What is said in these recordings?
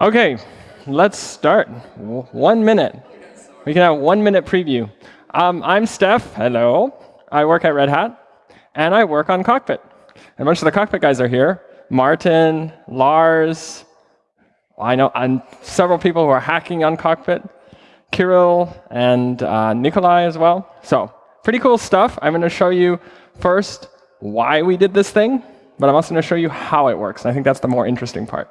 Okay, let's start. One minute. We can have one minute preview. Um, I'm Steph. Hello. I work at Red Hat, and I work on Cockpit. And a bunch of the Cockpit guys are here. Martin, Lars, I know and several people who are hacking on Cockpit, Kirill and uh, Nikolai as well. So pretty cool stuff. I'm going to show you first why we did this thing, but I'm also going to show you how it works. I think that's the more interesting part.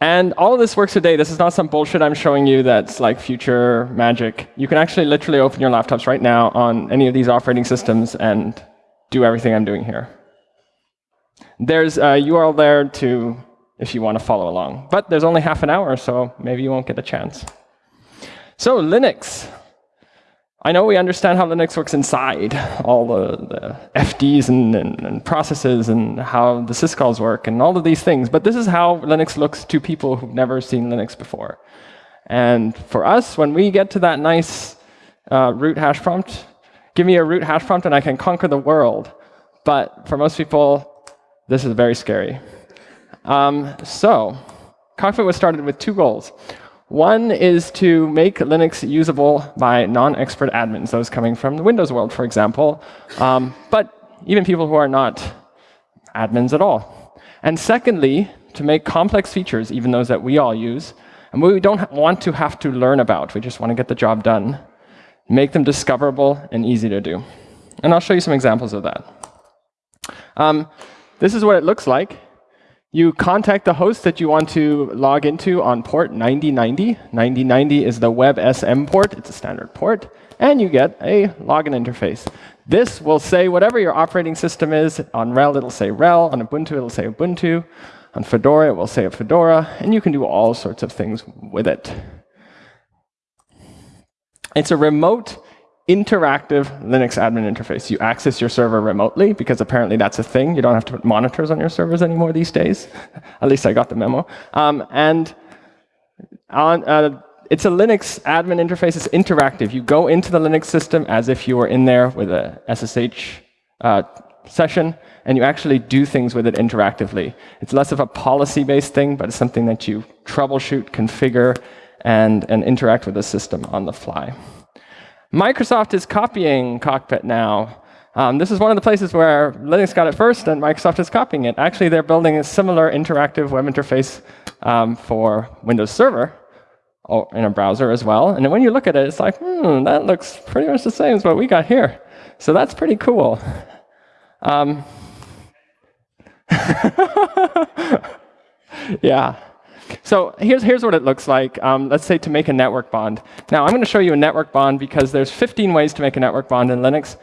And all of this works today. This is not some bullshit I'm showing you that's like future magic. You can actually literally open your laptops right now on any of these operating systems and do everything I'm doing here. There's uh, a URL there to if you want to follow along. But there's only half an hour, so maybe you won't get a chance. So Linux. I know we understand how Linux works inside, all the, the FDs and, and, and, processes and how the syscalls work and all of these things, but this is how Linux looks to people who've never seen Linux before. And for us, when we get to that nice uh, root hash prompt, give me a root hash prompt and I can conquer the world. But for most people, this is very scary. Um, so Cockpit was started with two goals. One is to make Linux usable by non-expert admins, those coming from the Windows world, for example, um, but even people who are not admins at all. And secondly, to make complex features, even those that we all use, and we don't want to have to learn about, we just want to get the job done, make them discoverable and easy to do. And I'll show you some examples of that. Um, this is what it looks like. You contact the host that you want to log into on port 9090. 9090 is the WebSM port. It's a standard port. And you get a login interface. This will say whatever your operating system is. On RHEL, it'll say RHEL. On Ubuntu, it'll say Ubuntu. On Fedora, it will say Fedora. And you can do all sorts of things with it. It's a remote interactive Linux admin interface. You access your server remotely, because apparently that's a thing. You don't have to put monitors on your servers anymore these days. At least I got the memo. Um, and on, uh, it's a Linux admin interface. It's interactive. You go into the Linux system as if you were in there with a SSH uh, session, and you actually do things with it interactively. It's less of a policy-based thing, but it's something that you troubleshoot, configure, and, and interact with the system on the fly. Microsoft is copying Cockpit now. Um, this is one of the places where Linux got it first, and Microsoft is copying it. Actually, they're building a similar interactive web interface um, for Windows Server in a browser as well. And when you look at it, it's like, hmm, that looks pretty much the same as what we got here. So that's pretty cool. Um, yeah. So here's, here's what it looks like, um, let's say to make a network bond. Now I'm going to show you a network bond because there's 15 ways to make a network bond in Linux.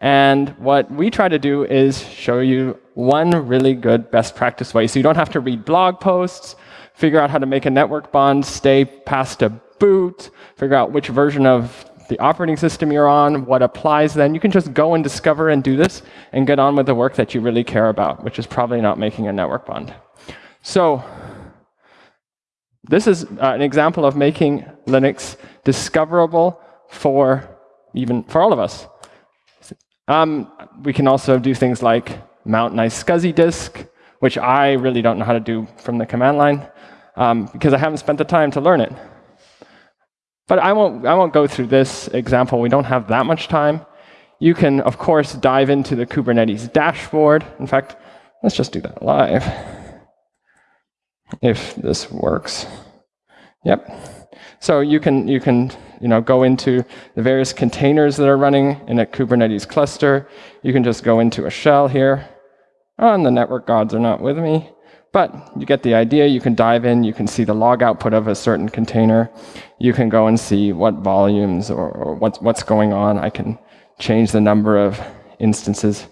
And what we try to do is show you one really good best practice way. So you don't have to read blog posts, figure out how to make a network bond, stay past a boot, figure out which version of the operating system you're on, what applies then. You can just go and discover and do this and get on with the work that you really care about, which is probably not making a network bond. So this is uh, an example of making Linux discoverable for even for all of us. Um, we can also do things like mount nice SCSI disk, which I really don't know how to do from the command line um, because I haven't spent the time to learn it. But I won't, I won't go through this example. We don't have that much time. You can, of course, dive into the Kubernetes dashboard. In fact, let's just do that live if this works. Yep. So you can, you can you know, go into the various containers that are running in a Kubernetes cluster. You can just go into a shell here. Oh, and the network gods are not with me. But you get the idea. You can dive in. You can see the log output of a certain container. You can go and see what volumes or, or what's, what's going on. I can change the number of instances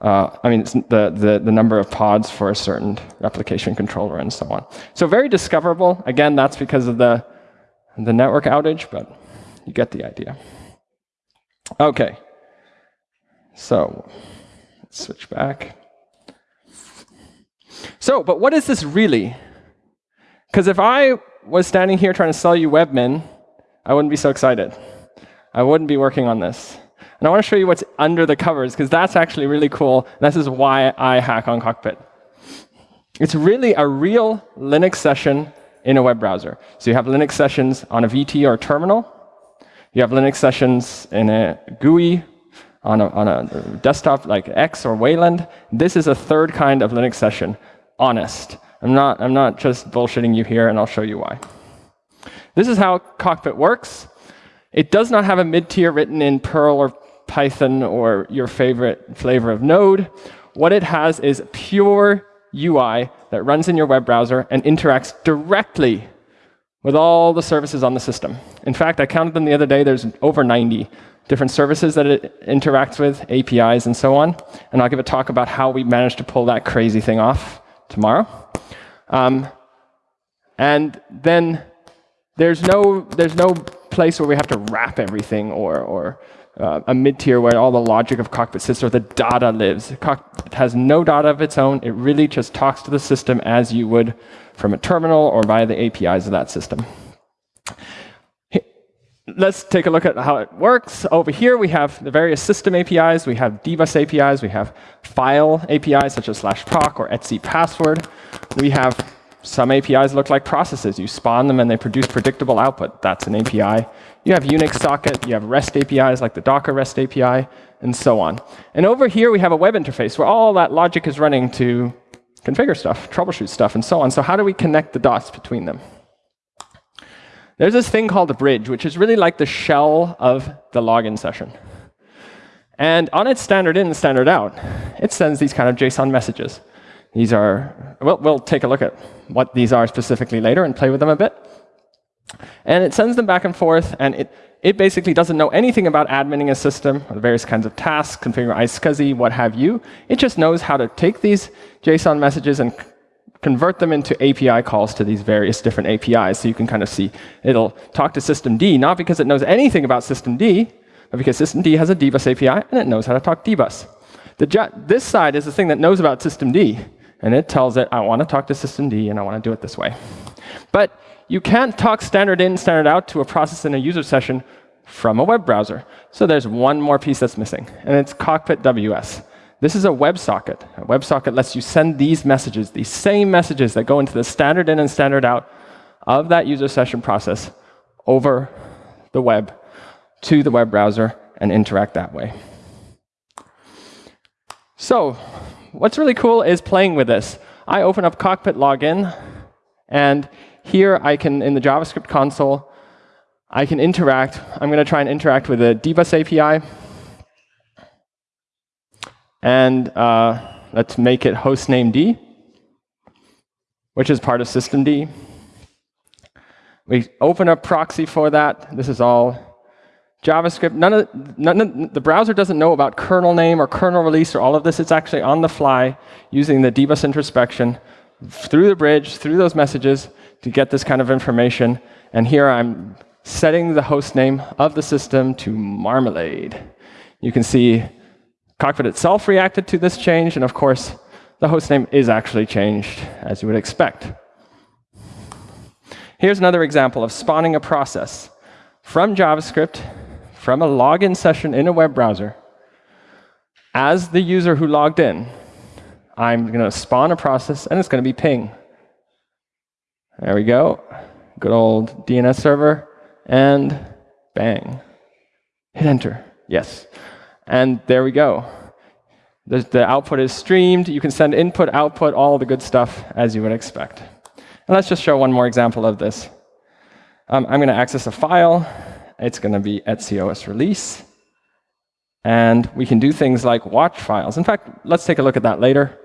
uh, I mean, the, the, the number of pods for a certain replication controller and so on. So very discoverable. Again, that's because of the, the network outage, but you get the idea. OK. So let's switch back. So, but what is this really? Because if I was standing here trying to sell you Webmin, I wouldn't be so excited. I wouldn't be working on this. And I want to show you what's under the covers, because that's actually really cool. This is why I hack on Cockpit. It's really a real Linux session in a web browser. So you have Linux sessions on a VT or a terminal. You have Linux sessions in a GUI on a, on a desktop like X or Wayland. This is a third kind of Linux session, honest. I'm not, I'm not just bullshitting you here, and I'll show you why. This is how Cockpit works. It does not have a mid-tier written in Perl or Python or your favorite flavor of Node. What it has is pure UI that runs in your web browser and interacts directly with all the services on the system. In fact, I counted them the other day. There's over 90 different services that it interacts with, APIs and so on. And I'll give a talk about how we managed to pull that crazy thing off tomorrow. Um, and then there's no, there's no place where we have to wrap everything or, or uh, a mid-tier where all the logic of Cockpit sits or the data lives. Cockpit has no data of its own. It really just talks to the system as you would from a terminal or via the APIs of that system. Let's take a look at how it works. Over here, we have the various system APIs. We have dbus APIs. We have file APIs, such as slash proc or etc password. We have some APIs look like processes. You spawn them and they produce predictable output. That's an API. You have Unix socket, you have REST APIs like the Docker REST API, and so on. And over here we have a web interface where all that logic is running to configure stuff, troubleshoot stuff, and so on. So how do we connect the dots between them? There's this thing called a bridge, which is really like the shell of the login session. And on its standard in and standard out, it sends these kind of JSON messages. These are, well, we'll take a look at what these are specifically later and play with them a bit. And it sends them back and forth, and it, it basically doesn't know anything about adminning a system, or the various kinds of tasks, configure iSCSI, what have you. It just knows how to take these JSON messages and convert them into API calls to these various different APIs. So you can kind of see it'll talk to systemd, not because it knows anything about systemd, but because systemd has a dbus API, and it knows how to talk dbus. The, this side is the thing that knows about systemd, and it tells it, I want to talk to systemd, and I want to do it this way. But you can't talk standard in, standard out to a process in a user session from a web browser. So there's one more piece that's missing, and it's Cockpit WS. This is a WebSocket. A WebSocket lets you send these messages, these same messages that go into the standard in and standard out of that user session process over the web to the web browser and interact that way. So what's really cool is playing with this. I open up Cockpit Login, and here I can, in the JavaScript console, I can interact. I'm going to try and interact with the dbus API. And uh, let's make it hostname D, which is part of systemd. We open up proxy for that. This is all JavaScript. None of, none of, the browser doesn't know about kernel name or kernel release or all of this. It's actually on the fly using the dbus introspection through the bridge, through those messages, to get this kind of information. And here I'm setting the host name of the system to Marmalade. You can see Cockpit itself reacted to this change, and of course, the host name is actually changed, as you would expect. Here's another example of spawning a process from JavaScript, from a login session in a web browser. As the user who logged in, I'm going to spawn a process, and it's going to be ping. There we go. Good old DNS server. And bang. Hit enter. Yes. And there we go. The, the output is streamed. You can send input, output, all the good stuff as you would expect. And let's just show one more example of this. Um, I'm going to access a file. It's going to be etcos release. And we can do things like watch files. In fact, let's take a look at that later.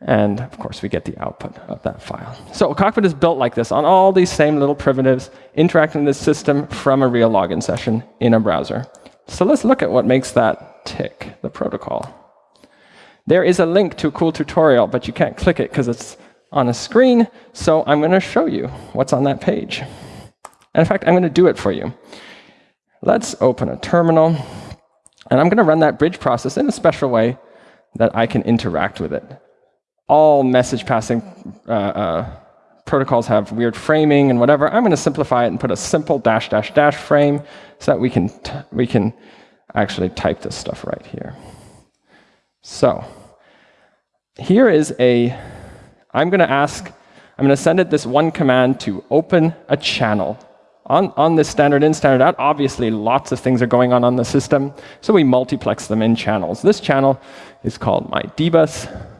And of course, we get the output of that file. So Cockpit is built like this on all these same little primitives interacting with the system from a real login session in a browser. So let's look at what makes that tick, the protocol. There is a link to a cool tutorial, but you can't click it because it's on a screen. So I'm going to show you what's on that page. And in fact, I'm going to do it for you. Let's open a terminal. And I'm going to run that bridge process in a special way that I can interact with it all message passing uh, uh, protocols have weird framing and whatever. I'm going to simplify it and put a simple dash dash dash frame so that we can we can actually type this stuff right here. So here is a I'm going to ask, I'm going to send it this one command to open a channel. On, on this standard in, standard out, obviously lots of things are going on on the system, so we multiplex them in channels. This channel is called my dbus.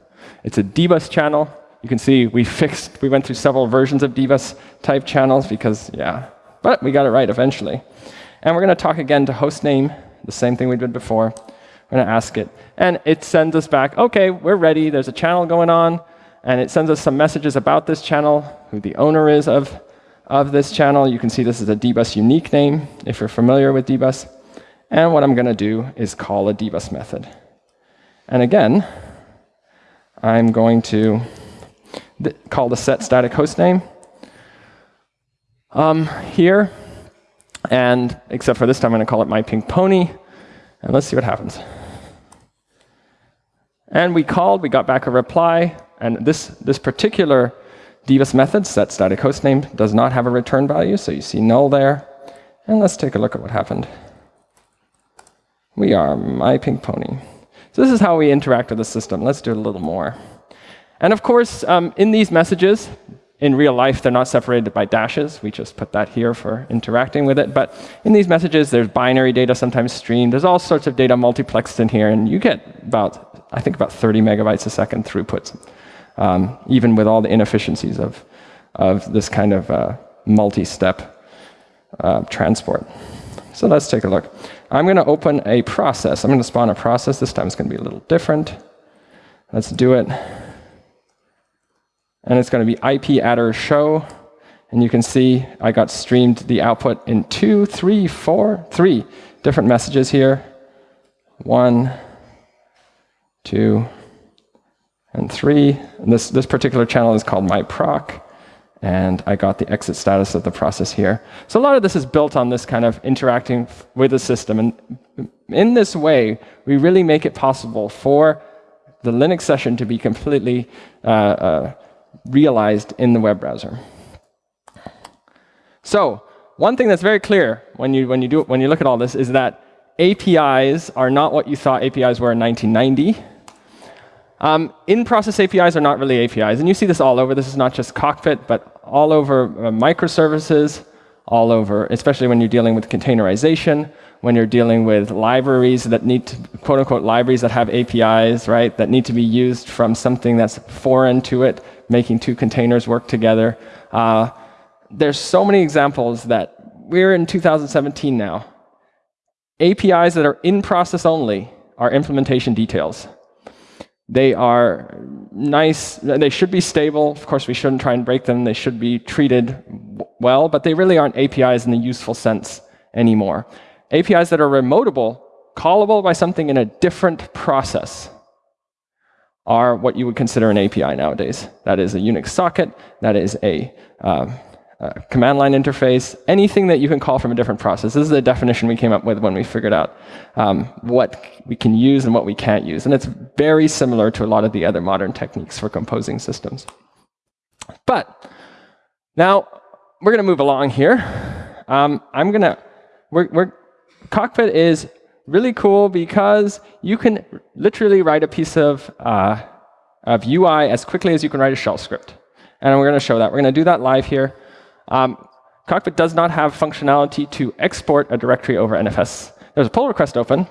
It's a dbus channel. You can see we fixed, we went through several versions of dbus type channels because, yeah, but we got it right eventually. And we're going to talk again to hostname, the same thing we did before. We're going to ask it. And it sends us back, OK, we're ready. There's a channel going on. And it sends us some messages about this channel, who the owner is of of this channel. You can see this is a dbus unique name, if you're familiar with dbus. And what I'm going to do is call a dbus method. And again, I'm going to call the set static hostname um, here. And except for this time, I'm going to call it my pink pony. And let's see what happens. And we called, we got back a reply. And this, this particular dbus method, set static hostname, does not have a return value, so you see null there. And let's take a look at what happened. We are my pink pony. So this is how we interact with the system. Let's do it a little more. And of course, um, in these messages, in real life, they're not separated by dashes. We just put that here for interacting with it. But in these messages, there's binary data sometimes streamed. There's all sorts of data multiplexed in here. And you get about, I think, about 30 megabytes a second throughput um, even with all the inefficiencies of, of this kind of uh, multi-step uh, transport. So let's take a look. I'm going to open a process. I'm going to spawn a process. This time it's going to be a little different. Let's do it. And it's going to be IP adder show. And you can see I got streamed the output in two, three, four, three different messages here. One, two, and three. And this, this particular channel is called myproc. And I got the exit status of the process here. So a lot of this is built on this kind of interacting with the system. And in this way, we really make it possible for the Linux session to be completely uh, uh, realized in the web browser. So one thing that's very clear when you, when you, do, when you look at all this is that APIs are not what you thought APIs were in 1990. Um, in-process APIs are not really APIs, and you see this all over. This is not just Cockpit, but all over uh, microservices, all over, especially when you're dealing with containerization, when you're dealing with libraries that need to, quote unquote, libraries that have APIs, right, that need to be used from something that's foreign to it, making two containers work together. Uh, there's so many examples that we're in 2017 now. APIs that are in process only are implementation details. They are nice. They should be stable. Of course, we shouldn't try and break them. They should be treated well, but they really aren't APIs in the useful sense anymore. APIs that are remotable, callable by something in a different process, are what you would consider an API nowadays. That is a Unix socket. That is a uh, uh, command line interface, anything that you can call from a different process. This is the definition we came up with when we figured out um, what we can use and what we can't use. And it's very similar to a lot of the other modern techniques for composing systems. But now we're going to move along here. Um, I'm going to, we're, we're, Cockpit is really cool because you can literally write a piece of, uh, of UI as quickly as you can write a shell script. And we're going to show that. We're going to do that live here. Um, Cockpit does not have functionality to export a directory over NFS. There's a pull request open,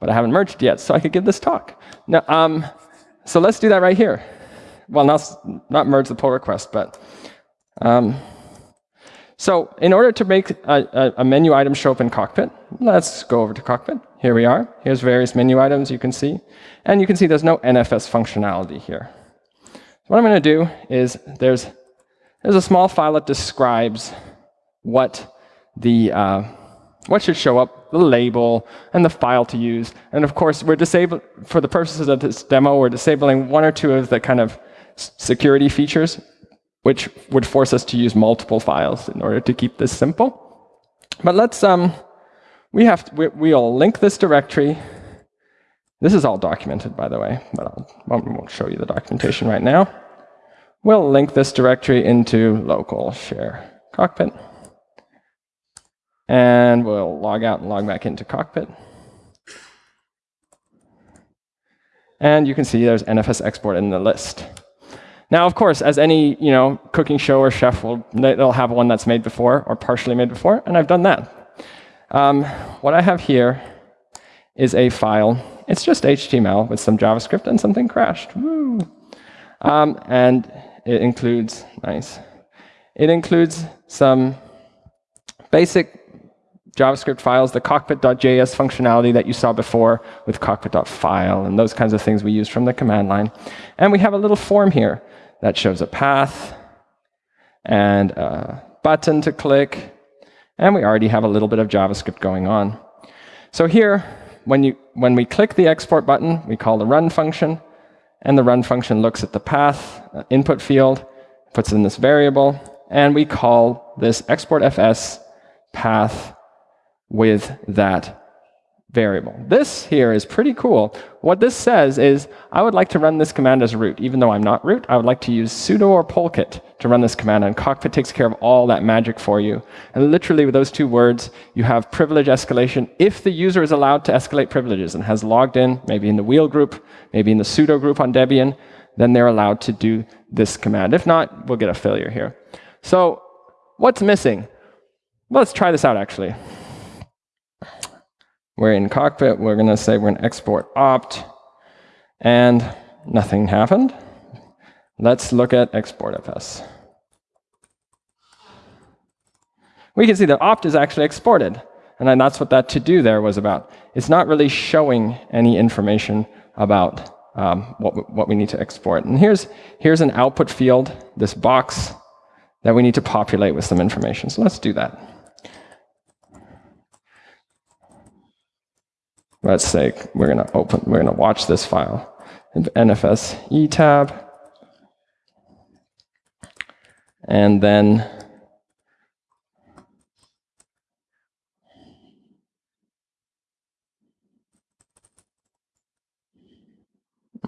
but I haven't merged yet, so I could give this talk. Now, um, so let's do that right here. Well, not, not merge the pull request, but um, so in order to make a, a, a, menu item show up in Cockpit, let's go over to Cockpit. Here we are. Here's various menu items you can see. And you can see there's no NFS functionality here. So what I'm going to do is there's there's a small file that describes what the uh, what should show up, the label, and the file to use. And of course, we're disabling for the purposes of this demo, we're disabling one or two of the kind of security features, which would force us to use multiple files in order to keep this simple. But let's um, we have to, we, we'll link this directory. This is all documented, by the way, but I won't show you the documentation right now. We'll link this directory into local share cockpit. And we'll log out and log back into cockpit. And you can see there's NFS export in the list. Now, of course, as any you know cooking show or chef will, they'll have one that's made before or partially made before, and I've done that. Um, what I have here is a file. It's just HTML with some JavaScript and something crashed. Um, and it includes, nice, it includes some basic JavaScript files, the cockpit.js functionality that you saw before with cockpit.file and those kinds of things we use from the command line. And we have a little form here that shows a path and a button to click. And we already have a little bit of JavaScript going on. So here, when, you, when we click the export button, we call the run function. And the run function looks at the path uh, input field, puts in this variable, and we call this exportfs path with that variable. This here is pretty cool. What this says is, I would like to run this command as root. Even though I'm not root, I would like to use sudo or polkit to run this command, and Cockpit takes care of all that magic for you. And literally with those two words, you have privilege escalation if the user is allowed to escalate privileges and has logged in, maybe in the wheel group, maybe in the sudo group on Debian, then they're allowed to do this command. If not, we'll get a failure here. So what's missing? Let's try this out, actually. We're in cockpit. We're going to say we're going to export opt. And nothing happened. Let's look at exportfs. We can see that opt is actually exported. And that's what that to do there was about. It's not really showing any information about um, what, what we need to export. And here's, here's an output field, this box that we need to populate with some information. So let's do that. Let's say we're going to open, we're going to watch this file. In NFS etab. And then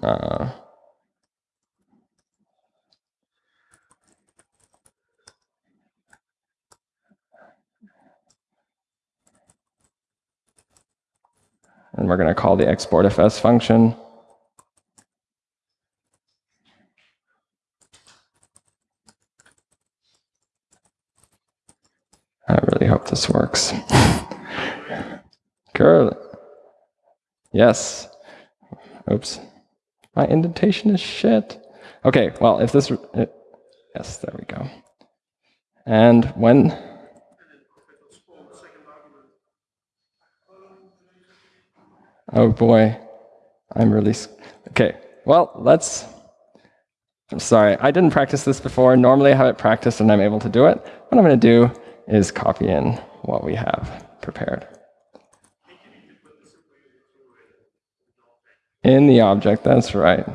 uh, And we're going to call the exportfs function. I really hope this works. Girl. Yes. Oops. My indentation is shit. Okay, well, if this... It, yes, there we go. And when Oh boy, I'm really, okay. Well, let's, I'm sorry, I didn't practice this before. Normally I have it practiced and I'm able to do it. What I'm going to do is copy in what we have prepared. In the object, that's right.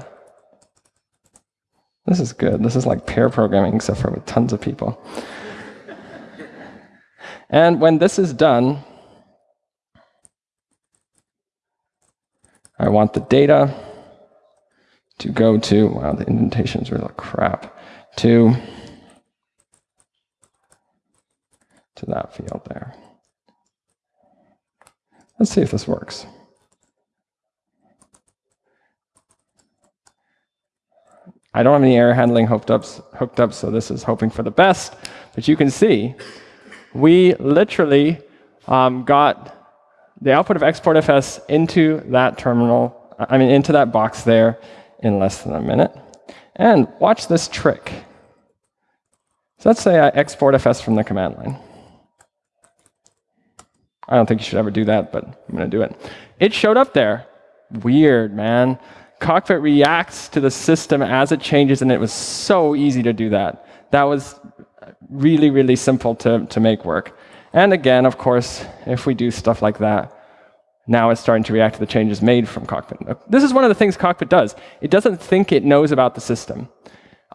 This is good. This is like pair programming, except for with tons of people. and when this is done, I want the data to go to, wow, the indentations are like crap, to, to that field there. Let's see if this works. I don't have any error handling hooked up, hooked up, so this is hoping for the best. But you can see, we literally um, got the output of exportfs into that terminal, I mean, into that box there in less than a minute. And watch this trick. So let's say I exportfs from the command line. I don't think you should ever do that, but I'm going to do it. It showed up there. Weird, man. Cockpit reacts to the system as it changes, and it was so easy to do that. That was really, really simple to, to make work. And again, of course, if we do stuff like that, now it's starting to react to the changes made from Cockpit. This is one of the things Cockpit does. It doesn't think it knows about the system.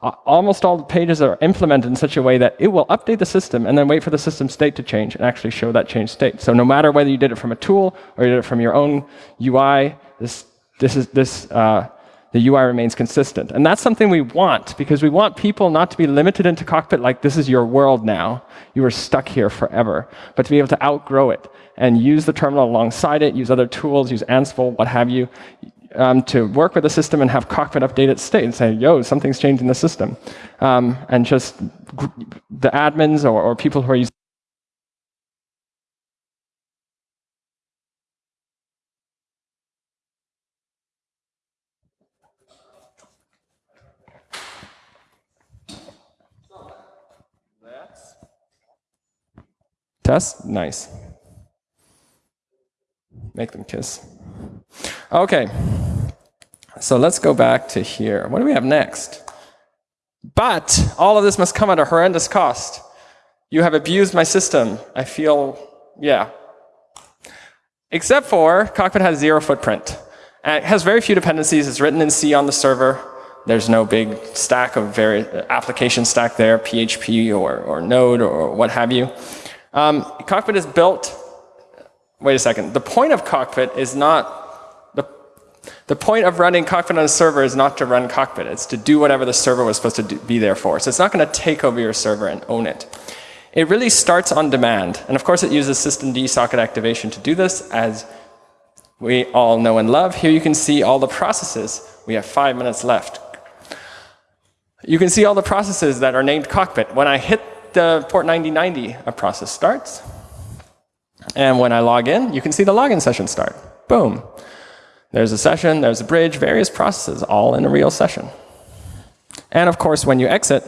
Almost all the pages are implemented in such a way that it will update the system and then wait for the system state to change and actually show that changed state. So no matter whether you did it from a tool or you did it from your own UI, this, this, is, this uh, the UI remains consistent. And that's something we want, because we want people not to be limited into Cockpit like this is your world now. You are stuck here forever, but to be able to outgrow it and use the terminal alongside it, use other tools, use Ansible, what have you, um, to work with the system and have Cockpit update its state and say, yo, something's changed in the system. Um, and just the admins or, or people who are using Test? Nice. Make them kiss. Okay. So let's go back to here. What do we have next? But all of this must come at a horrendous cost. You have abused my system. I feel, yeah. Except for Cockpit has zero footprint. And it has very few dependencies. It's written in C on the server. There's no big stack of very application stack there, PHP or, or Node or what have you. Um, Cockpit is built, wait a second, the point of Cockpit is not, the, the point of running Cockpit on a server is not to run Cockpit, it's to do whatever the server was supposed to do, be there for. So it's not going to take over your server and own it. It really starts on demand. And of course it uses systemd socket activation to do this as we all know and love. Here you can see all the processes. We have five minutes left. You can see all the processes that are named cockpit. When I hit the port 9090, a process starts. And when I log in, you can see the login session start. Boom. There's a session, there's a bridge, various processes, all in a real session. And of course, when you exit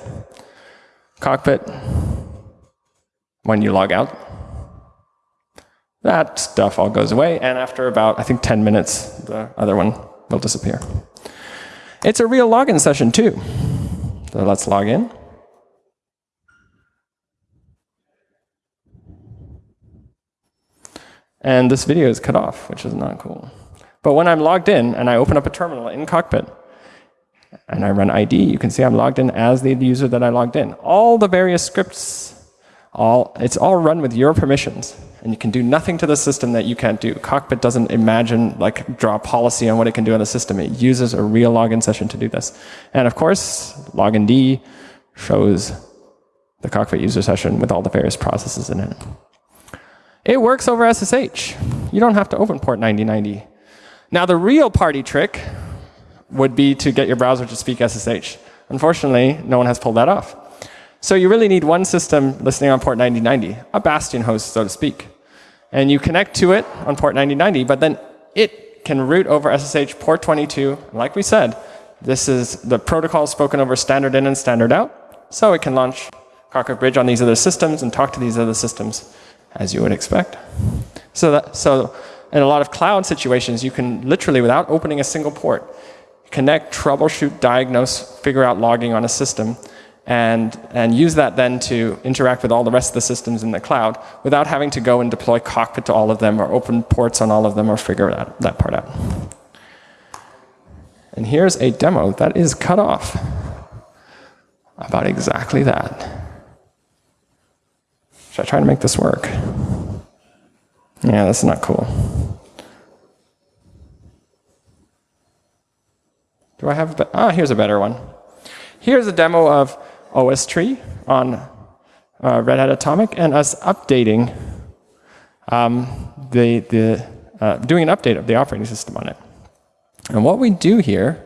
cockpit, when you log out, that stuff all goes away. And after about, I think, 10 minutes, the other one will disappear. It's a real login session, too. So let's log in. And this video is cut off, which is not cool. But when I'm logged in and I open up a terminal in Cockpit and I run ID, you can see I'm logged in as the user that I logged in. All the various scripts, all it's all run with your permissions. And you can do nothing to the system that you can't do. Cockpit doesn't imagine, like, draw policy on what it can do on the system. It uses a real login session to do this. And of course, login D shows the Cockpit user session with all the various processes in it. It works over SSH. You don't have to open port 9090. Now the real party trick would be to get your browser to speak SSH. Unfortunately, no one has pulled that off. So you really need one system listening on port 9090, a bastion host, so to speak. And you connect to it on port 9090, but then it can route over SSH port 22. Like we said, this is the protocol spoken over standard in and standard out. So it can launch Cockpit Bridge on these other systems and talk to these other systems as you would expect. So, that, so in a lot of cloud situations, you can literally, without opening a single port, connect, troubleshoot, diagnose, figure out logging on a system, and, and use that then to interact with all the rest of the systems in the cloud without having to go and deploy Cockpit to all of them or open ports on all of them or figure that, that part out. And here's a demo that is cut off about exactly that. Should I try to make this work? Yeah, that's not cool. Do I have, a ah, here's a better one. Here's a demo of OSTree on uh, Red Hat Atomic and us updating um, the, the uh, doing an update of the operating system on it. And what we do here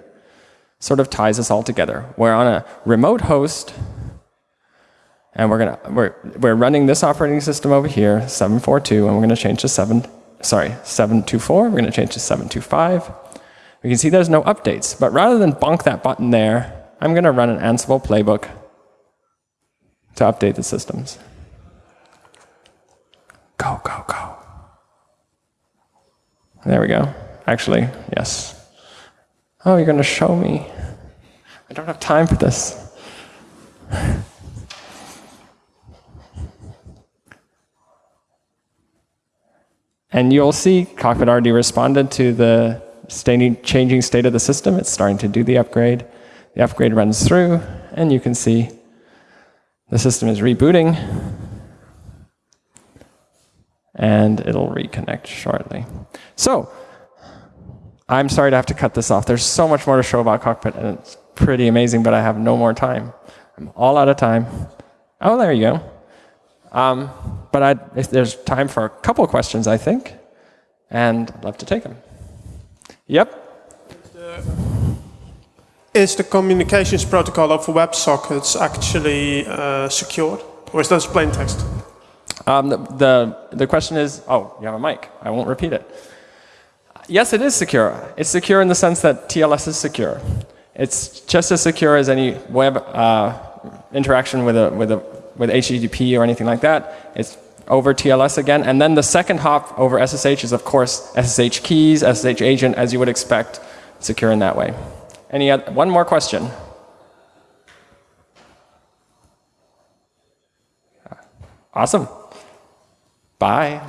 sort of ties us all together. We're on a remote host and we're gonna we're we're running this operating system over here, 742, and we're gonna change to seven sorry, 724. We're gonna change to 725. We can see there's no updates, but rather than bonk that button there, I'm gonna run an Ansible playbook to update the systems. Go, go, go. There we go. Actually, yes. Oh, you're gonna show me. I don't have time for this. And you'll see Cockpit already responded to the changing state of the system. It's starting to do the upgrade. The upgrade runs through, and you can see the system is rebooting. And it'll reconnect shortly. So, I'm sorry to have to cut this off. There's so much more to show about Cockpit, and it's pretty amazing, but I have no more time. I'm all out of time. Oh, there you go. Um, but I'd, there's time for a couple of questions, I think, and I'd love to take them. Yep. Is the communications protocol over WebSockets actually uh, secured? Or is that just plain text? Um, the, the, the question is, oh, you have a mic. I won't repeat it. Yes, it is secure. It's secure in the sense that TLS is secure. It's just as secure as any web uh, interaction with, a, with, a, with HTTP or anything like that. It's over TLS again. And then the second hop over SSH is, of course, SSH keys, SSH agent, as you would expect, secure in that way. Any other, one more question. Awesome. Bye.